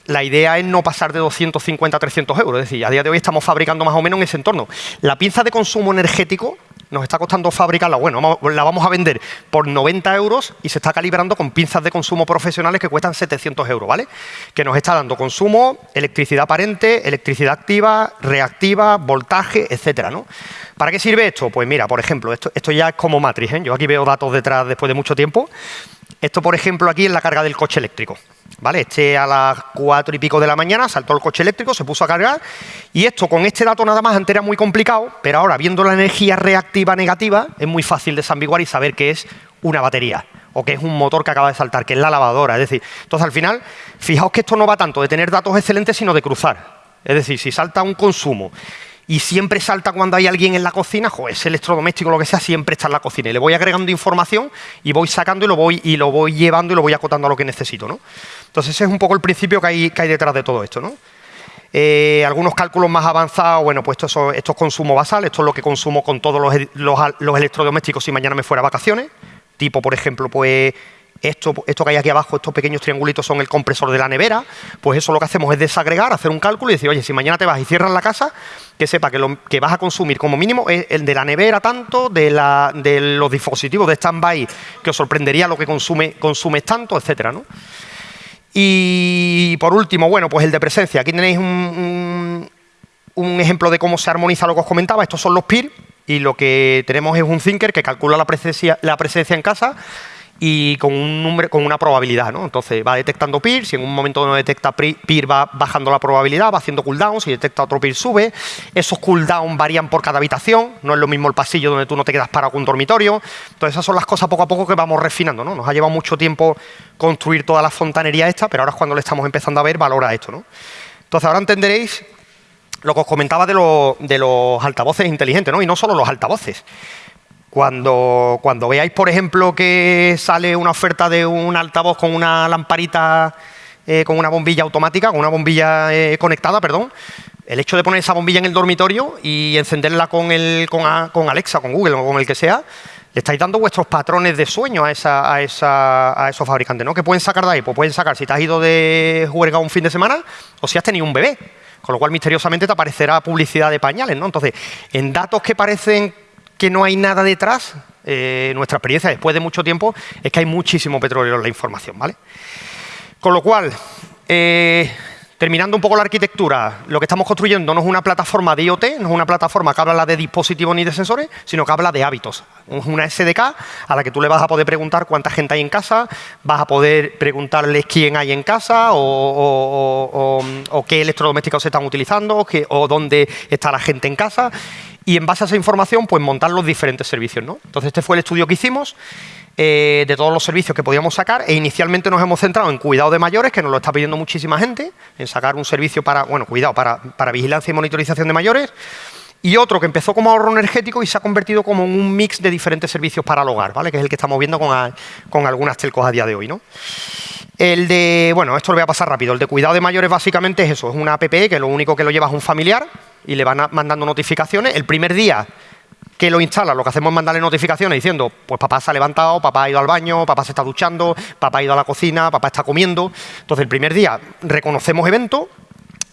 Speaker 1: la idea es no pasar de 250 a 300 euros. Es decir, a día de hoy estamos fabricando más o menos en ese entorno. La pinza de consumo energético nos está costando fabricarla, bueno, la vamos a vender por 90 euros y se está calibrando con pinzas de consumo profesionales que cuestan 700 euros, ¿vale? Que nos está dando consumo, electricidad aparente, electricidad activa, reactiva, voltaje, etcétera, ¿no? ¿Para qué sirve esto? Pues mira, por ejemplo, esto, esto ya es como matriz, ¿eh? Yo aquí veo datos detrás después de mucho tiempo. Esto, por ejemplo, aquí es la carga del coche eléctrico. ¿Vale? Este a las cuatro y pico de la mañana saltó el coche eléctrico, se puso a cargar y esto con este dato nada más antes era muy complicado, pero ahora viendo la energía reactiva negativa es muy fácil desambiguar y saber que es una batería o que es un motor que acaba de saltar, que es la lavadora. Es decir, entonces al final, fijaos que esto no va tanto de tener datos excelentes, sino de cruzar. Es decir, si salta un consumo y siempre salta cuando hay alguien en la cocina, ese electrodoméstico lo que sea, siempre está en la cocina. Y le voy agregando información y voy sacando y lo voy, y lo voy llevando y lo voy acotando a lo que necesito. ¿no? Entonces ese es un poco el principio que hay, que hay detrás de todo esto. ¿no? Eh, algunos cálculos más avanzados, bueno, pues esto, es consumo basal, esto es lo que consumo con todos los, los electrodomésticos si mañana me fuera a vacaciones. Tipo, por ejemplo, pues esto, que hay aquí abajo, estos pequeños triangulitos son el compresor de la nevera, pues eso lo que hacemos es desagregar, hacer un cálculo y decir, oye, si mañana te vas y cierras la casa, que sepa que lo que vas a consumir como mínimo es el de la nevera tanto, de, los dispositivos de stand-by, que os sorprendería lo que consume, consumes tanto, etcétera. Y por último, bueno, pues el de presencia. Aquí tenéis un, ejemplo de cómo se armoniza lo que os comentaba. Estos son los PIR y lo que tenemos es un thinker que calcula la presencia en casa y con, un número, con una probabilidad. ¿no? Entonces va detectando peer, si en un momento no detecta peer va bajando la probabilidad, va haciendo cooldown, si detecta otro peer sube. Esos cooldown varían por cada habitación, no es lo mismo el pasillo donde tú no te quedas parado con un dormitorio. Entonces esas son las cosas poco a poco que vamos refinando. ¿no? Nos ha llevado mucho tiempo construir toda la fontanería esta, pero ahora es cuando le estamos empezando a ver valor a esto. ¿no? Entonces ahora entenderéis lo que os comentaba de, de los altavoces inteligentes, ¿no? y no solo los altavoces. Cuando, cuando veáis, por ejemplo, que sale una oferta de un altavoz con una lamparita, eh, con una bombilla automática, con una bombilla eh, conectada, perdón, el hecho de poner esa bombilla en el dormitorio y encenderla con, el, con, Alexa, con Google o con el que sea, le estáis dando vuestros patrones de sueño a, esa, a, esa, a esos fabricantes, ¿no? ¿Qué pueden sacar de ahí? Pues pueden sacar si te has ido de juerga un fin de semana o si has tenido un bebé. Con lo cual, misteriosamente, te aparecerá publicidad de pañales, ¿no? Entonces, en datos que parecen que no hay nada detrás, eh, nuestra experiencia después de mucho tiempo es que hay muchísimo petróleo en la información. ¿vale? Con lo cual, eh, terminando un poco la arquitectura, lo que estamos construyendo no es una plataforma de IoT, no es una plataforma que habla de dispositivos ni de sensores, sino que habla de hábitos. Es una SDK a la que tú le vas a poder preguntar cuánta gente hay en casa, vas a poder preguntarles quién hay en casa o, qué electrodomésticos se están utilizando o dónde está la gente en casa y en base a esa información pues montar los diferentes servicios. ¿no? Entonces este fue el estudio que hicimos eh, de todos los servicios que podíamos sacar e inicialmente nos hemos centrado en cuidado de mayores, que nos lo está pidiendo muchísima gente, en sacar un servicio para, bueno, cuidado, para, para vigilancia y monitorización de mayores, y otro que empezó como ahorro energético y se ha convertido como en un mix de diferentes servicios para el hogar, ¿vale? que es el que estamos viendo con, con algunas telcos a día de hoy. ¿no? El de, bueno, esto lo voy a pasar rápido, el de cuidado de mayores básicamente es eso, es una app que lo único que lo lleva es un familiar, y le van mandando notificaciones. El primer día que lo instala, lo que hacemos es mandarle notificaciones diciendo, pues papá se ha levantado, papá ha ido al baño, papá se está duchando, papá ha ido a la cocina, papá está comiendo. Entonces, el primer día reconocemos eventos,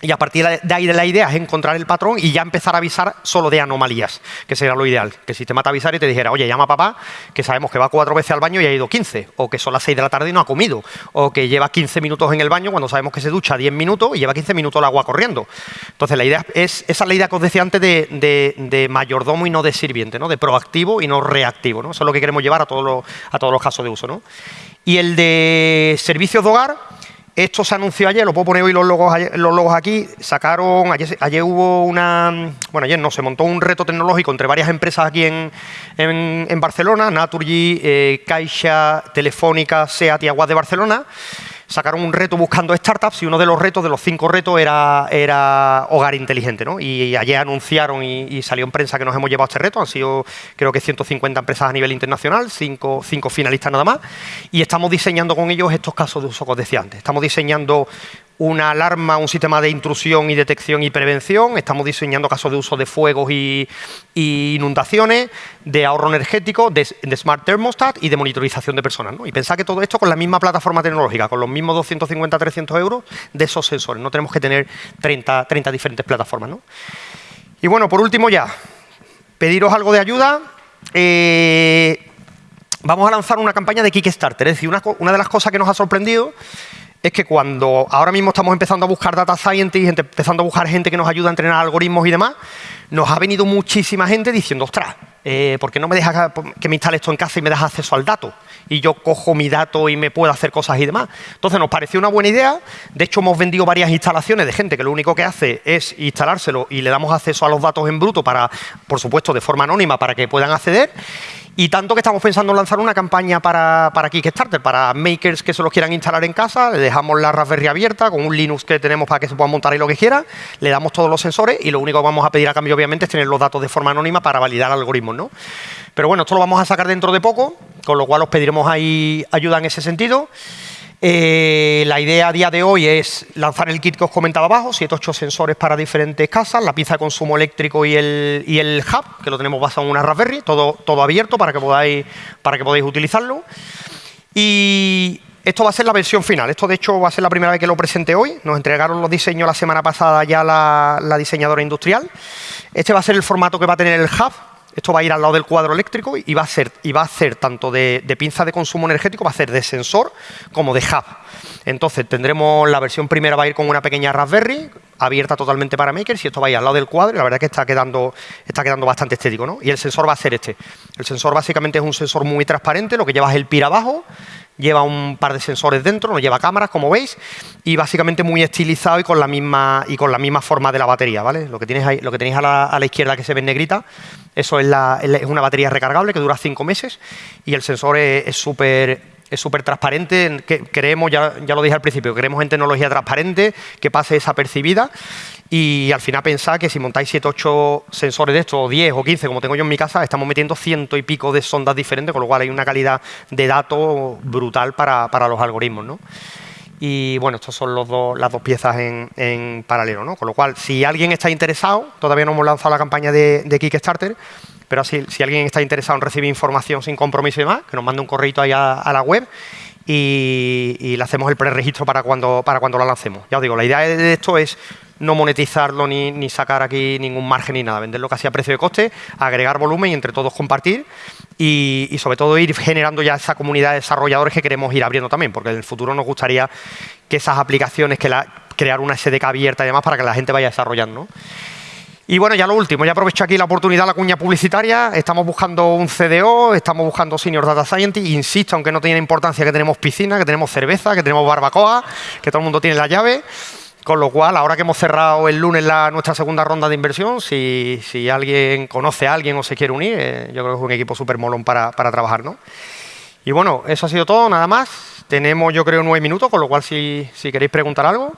Speaker 1: y a partir de ahí la idea es encontrar el patrón y ya empezar a avisar solo de anomalías, que sería lo ideal. Que el sistema te avisara y te dijera, oye, llama papá, que sabemos que va cuatro veces al baño y ha ido 15, o que son las 6 de la tarde y no ha comido, o que lleva 15 minutos en el baño cuando sabemos que se ducha 10 minutos y lleva 15 minutos el agua corriendo. Entonces, la idea es, esa es la idea que os decía antes de, mayordomo y no de sirviente, ¿no? de proactivo y no reactivo. ¿no? Eso es lo que queremos llevar a todos los, a todos los casos de uso. ¿no? Y el de servicios de hogar esto se anunció ayer, lo puedo poner hoy los logos, aquí. Sacaron, ayer, hubo una, bueno, ayer no, se montó un reto tecnológico entre varias empresas aquí en, en, Barcelona, Naturgy, eh, Caixa, Telefónica, SEAT y Aguas de Barcelona sacaron un reto buscando startups y uno de los retos, de los cinco retos, era, era hogar inteligente. ¿no? Y, ayer anunciaron y, salió en prensa que nos hemos llevado este reto. Han sido, creo que 150 empresas a nivel internacional, cinco, cinco finalistas nada más. Y estamos diseñando con ellos estos casos de uso que os decía antes. Estamos diseñando una alarma, un sistema de intrusión y detección y prevención. Estamos diseñando casos de uso de fuegos y, inundaciones, de ahorro energético, de, smart thermostat y de monitorización de personas. Y pensar que todo esto con la misma plataforma tecnológica, con los mismos 250, 300 euros de esos sensores. No tenemos que tener 30, 30 diferentes plataformas. Y bueno, por último ya, pediros algo de ayuda. Eh, vamos a lanzar una campaña de Kickstarter. Es decir, una, de las cosas que nos ha sorprendido es que cuando ahora mismo estamos empezando a buscar data scientists, empezando a buscar gente que nos ayuda a entrenar algoritmos y demás, nos ha venido muchísima gente diciendo, ostras, eh, ¿por qué no me dejas que me instale esto en casa y me das acceso al dato? Y yo cojo mi dato y me puedo hacer cosas y demás. Entonces nos pareció una buena idea. De hecho, hemos vendido varias instalaciones de gente que lo único que hace es instalárselo y le damos acceso a los datos en bruto para, por supuesto, de forma anónima para que puedan acceder. Y tanto que estamos pensando en lanzar una campaña para, para Kickstarter, para makers que se los quieran instalar en casa, le dejamos la Raspberry abierta con un Linux que tenemos para que se puedan montar ahí lo que quiera, le damos todos los sensores y lo único que vamos a pedir a cambio obviamente es tener los datos de forma anónima para validar algoritmos. ¿no? Pero bueno, esto lo vamos a sacar dentro de poco, con lo cual os pediremos ahí ayuda en ese sentido. Eh, la idea a día de hoy es lanzar el kit que os comentaba abajo, 7 8 sensores para diferentes casas, la pinza de consumo eléctrico y el, hub, que lo tenemos basado en una Raspberry, todo, todo abierto para que, podáis, para que podáis utilizarlo. Y esto va a ser la versión final. Esto, de hecho, va a ser la primera vez que lo presente hoy. Nos entregaron los diseños la semana pasada ya la diseñadora industrial. Este va a ser el formato que va a tener el hub, Esto va a ir al lado del cuadro eléctrico y va a ser, y va a tanto de, pinza de consumo energético, va a ser de sensor como de hub. Entonces tendremos la versión primera va a ir con una pequeña Raspberry abierta totalmente para makers y esto va a ir al lado del cuadro y la verdad es que está quedando, está quedando bastante estético. ¿no? Y el sensor va a ser este. El sensor básicamente es un sensor muy transparente, lo que lleva es el PIR abajo, lleva un par de sensores dentro, no lleva cámaras, como veis, y básicamente muy estilizado y con la misma, y con la misma forma de la batería, ¿vale? Lo que, tienes ahí, lo que tenéis a la, izquierda que se ve en negrita, eso es, es, una batería recargable que dura cinco meses y el sensor es súper es súper transparente, creemos, ya, ya, lo dije al principio, creemos en tecnología transparente, que pase desapercibida y al final pensar que si montáis 7 8 sensores de estos, o 10 o 15, como tengo yo en mi casa, estamos metiendo ciento y pico de sondas diferentes, con lo cual hay una calidad de datos brutal para, para los algoritmos. ¿no? Y bueno, estas son los las dos piezas en, en, paralelo. ¿no? Con lo cual, si alguien está interesado, todavía no hemos lanzado la campaña de Kickstarter, pero si, si, alguien está interesado en recibir información sin compromiso y demás, que nos mande un correo ahí a, la web y, le hacemos el preregistro para cuando, para cuando lo lancemos. Ya os digo, la idea de esto es no monetizarlo ni, ni, sacar aquí ningún margen ni nada, venderlo casi a precio de coste, agregar volumen y entre todos compartir y, y, sobre todo ir generando ya esa comunidad de desarrolladores que queremos ir abriendo también, porque en el futuro nos gustaría que esas aplicaciones, que la, crear una SDK abierta y demás para que la gente vaya desarrollando. Y bueno, ya lo último, ya aprovecho aquí la oportunidad, la cuña publicitaria, estamos buscando un CDO, estamos buscando Senior Data Scientist, insisto, aunque no tiene importancia que tenemos piscina, que tenemos cerveza, que tenemos barbacoa, que todo el mundo tiene la llave, con lo cual, ahora que hemos cerrado el lunes la, nuestra segunda ronda de inversión, si, si, alguien conoce a alguien o se quiere unir, eh, yo creo que es un equipo súper molón para, para trabajar, ¿no? Y bueno, eso ha sido todo, nada más. Tenemos, yo creo, nueve minutos, con lo cual, si, si queréis preguntar algo.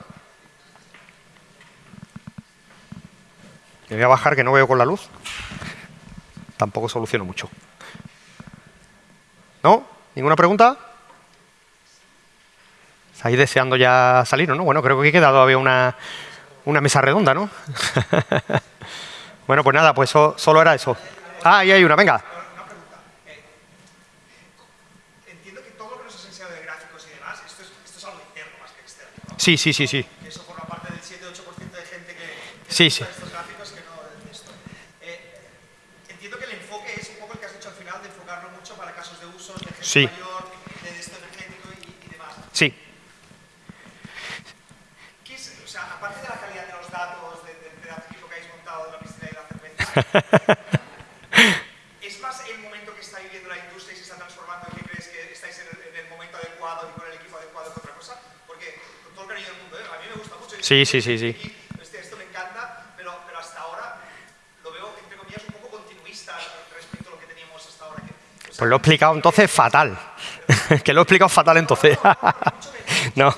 Speaker 1: Me voy a bajar que no veo con la luz. Tampoco soluciono mucho. ¿No? ¿Ninguna pregunta? ¿Estáis deseando ya salir no? Bueno, creo que he quedado todavía una, una mesa redonda, ¿no? bueno, pues nada, pues solo era eso. Ah, ahí hay una, venga. Sí, sí, sí, sí. Eso forma parte del 7-8% de gente que, sí, sí. Sí. mayor, de esto energético y, y demás. Sí. ¿Qué es, o sea, aparte de la calidad de los datos, de, de, de la que habéis montado de la piscina y la cerveza, ¿es más el momento que está viviendo la industria y se está transformando y que crees que estáis en el, en el momento adecuado y con el equipo adecuado que otra cosa? Porque con todo el cariño del mundo, ¿eh? a mí me gusta mucho. Sí, sí, sí, sí. Este, esto me encanta, pero, pero hasta ahora lo veo, entre comillas, un poco continuista respecto a lo que teníamos hasta ahora. Que, o sea, pues lo he explicado entonces fatal. que lo he explicado fatal entonces. no.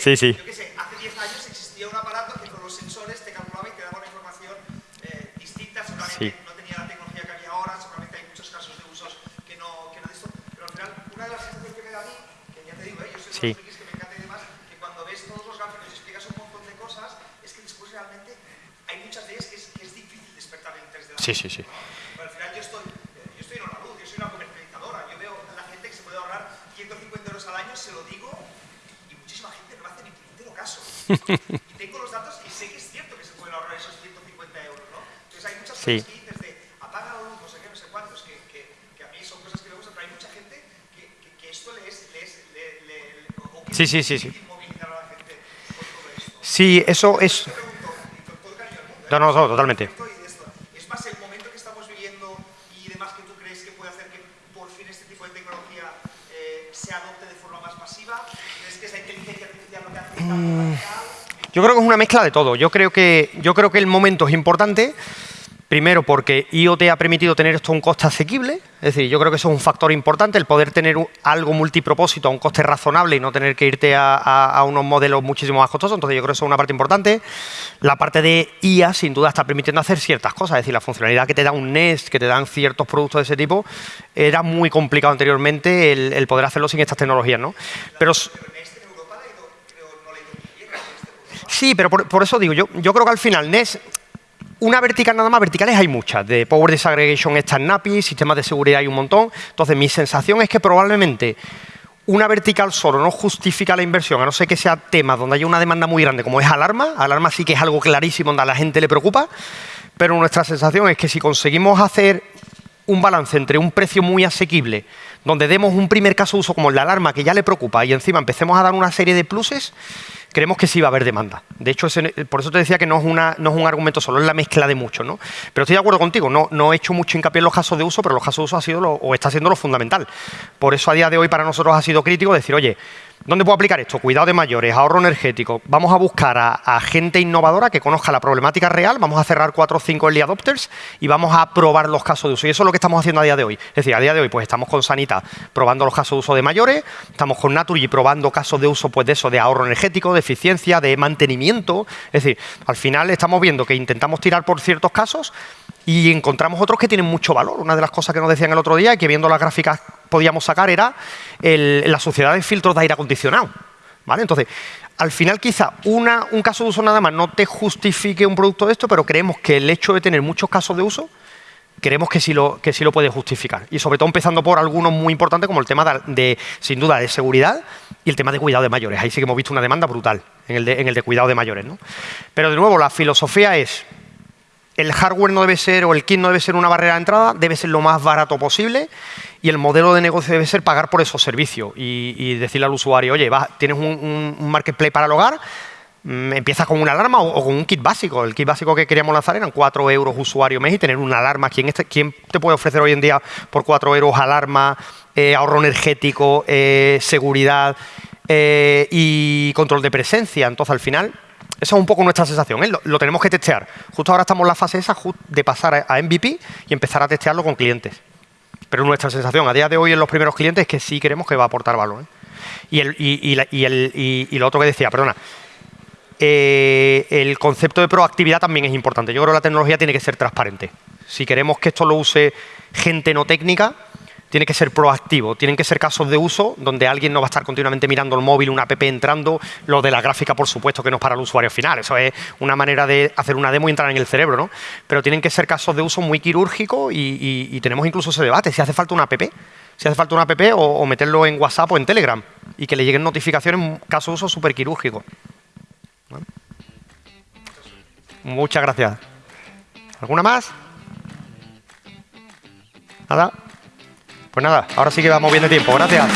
Speaker 1: Sí, sí. Yo qué sé, hace 10 años existía un aparato que con los sensores te calculaba y te daba una información eh, distinta, seguramente no tenía la tecnología que había ahora, seguramente hay muchos casos de usos que no, que no de esto, pero al final una de las sensaciones que me da a mí, que ya te digo, ¿eh? yo soy sí. de los que me encanta y demás, que cuando ves todos los gráficos y explicas un montón de cosas, es que después realmente hay muchas de ellas que es, que es difícil despertar el interés de la Sí, sí, sí. y tengo los datos y sé que es cierto que se pueden ahorrar esos 150 euros, ¿no? Entonces hay muchas cosas que dices de apaga la luz, no sé qué, no sé cuántos, que, que, que, a mí son cosas que me gustan, pero hay mucha gente que, que esto le es, le es le, le, o que sí, sí, sí, sí. inmovilizar a la gente por todo esto. Sí, eso es... No, no, no, totalmente. ¿Es más el momento que estamos viviendo y demás que tú crees que puede hacer que por fin este tipo de tecnología eh, se adopte de forma más masiva? ¿Crees que esa inteligencia artificial lo que hace mm. Yo creo que es una mezcla de todo. Yo creo que, yo creo que el momento es importante, primero porque IoT ha permitido tener esto a un coste asequible, es decir, yo creo que eso es un factor importante, el poder tener algo multipropósito a un coste razonable y no tener que irte a, unos modelos muchísimo más costosos, entonces yo creo que eso es una parte importante. La parte de IA, sin duda, está permitiendo hacer ciertas cosas, es decir, la funcionalidad que te da un Nest, que te dan ciertos productos de ese tipo, era muy complicado anteriormente el, poder hacerlo sin estas tecnologías, ¿no? Pero, Sí, pero por, eso digo, yo, yo creo que al final NES, una vertical nada más, verticales hay muchas, de Power Disaggregation está NAPI, sistemas de seguridad hay un montón, entonces mi sensación es que probablemente una vertical solo no justifica la inversión, a no ser que sea tema donde haya una demanda muy grande, como es alarma. Alarma sí que es algo clarísimo donde a la gente le preocupa, pero nuestra sensación es que si conseguimos hacer un balance entre un precio muy asequible, donde demos un primer caso de uso como la alarma que ya le preocupa y encima empecemos a dar una serie de pluses, creemos que sí va a haber demanda. De hecho, por eso te decía que no es, una, no es un argumento solo, es la mezcla de muchos. ¿no? Pero estoy de acuerdo contigo, no, no he hecho mucho hincapié en los casos de uso, pero los casos de uso ha sido lo, o está siendo lo fundamental. Por eso a día de hoy para nosotros ha sido crítico decir, oye, ¿Dónde puedo aplicar esto? Cuidado de mayores, ahorro energético. Vamos a buscar a, gente innovadora que conozca la problemática real, vamos a cerrar cuatro o cinco early adopters y vamos a probar los casos de uso. Y eso es lo que estamos haciendo a día de hoy. Es decir, a día de hoy pues estamos con Sanita probando los casos de uso de mayores, estamos con Naturgy probando casos de uso pues de eso, de ahorro energético, de eficiencia, de mantenimiento. Es decir, al final estamos viendo que intentamos tirar por ciertos casos y encontramos otros que tienen mucho valor. Una de las cosas que nos decían el otro día y que viendo las gráficas podíamos sacar era la sociedad de filtros de aire acondicionado. ¿vale? Entonces, al final quizá una, un caso de uso nada más no te justifique un producto de esto, pero creemos que el hecho de tener muchos casos de uso, creemos que sí lo, que sí lo puede justificar. Y sobre todo empezando por algunos muy importantes como el tema de, sin duda, de seguridad y el tema de cuidado de mayores. Ahí sí que hemos visto una demanda brutal en el de, en el de cuidado de mayores. ¿no? Pero de nuevo, la filosofía es el hardware no debe ser, o el kit no debe ser una barrera de entrada, debe ser lo más barato posible y el modelo de negocio debe ser pagar por esos servicios y, decirle al usuario, oye, tienes un, marketplace para el hogar, mm, empiezas con una alarma o, con un kit básico. El kit básico que queríamos lanzar eran 4 euros usuario mes y tener una alarma. ¿Quién, este, ¿Quién, te puede ofrecer hoy en día por 4 euros alarma, eh, ahorro energético, eh, seguridad eh, y control de presencia? Entonces, al final, esa es un poco nuestra sensación, ¿eh? lo, tenemos que testear. Justo ahora estamos en la fase esa de pasar a, MVP y empezar a testearlo con clientes. Pero nuestra sensación a día de hoy en los primeros clientes es que sí queremos que va a aportar valor. ¿eh? Y, el, y, lo otro que decía, perdona, eh, el concepto de proactividad también es importante. Yo creo que la tecnología tiene que ser transparente. Si queremos que esto lo use gente no técnica, tiene que ser proactivo, tienen que ser casos de uso donde alguien no va a estar continuamente mirando el móvil, una app entrando, lo de la gráfica por supuesto que no es para el usuario final, eso es una manera de hacer una demo y entrar en el cerebro, ¿no? Pero tienen que ser casos de uso muy quirúrgicos y, tenemos incluso ese debate, si hace falta una app, si hace falta una app o, meterlo en WhatsApp o en Telegram y que le lleguen notificaciones caso de uso súper quirúrgico. Muchas gracias. ¿Alguna más? ¿Nada? Pues nada, ahora sí que vamos bien de tiempo. Gracias.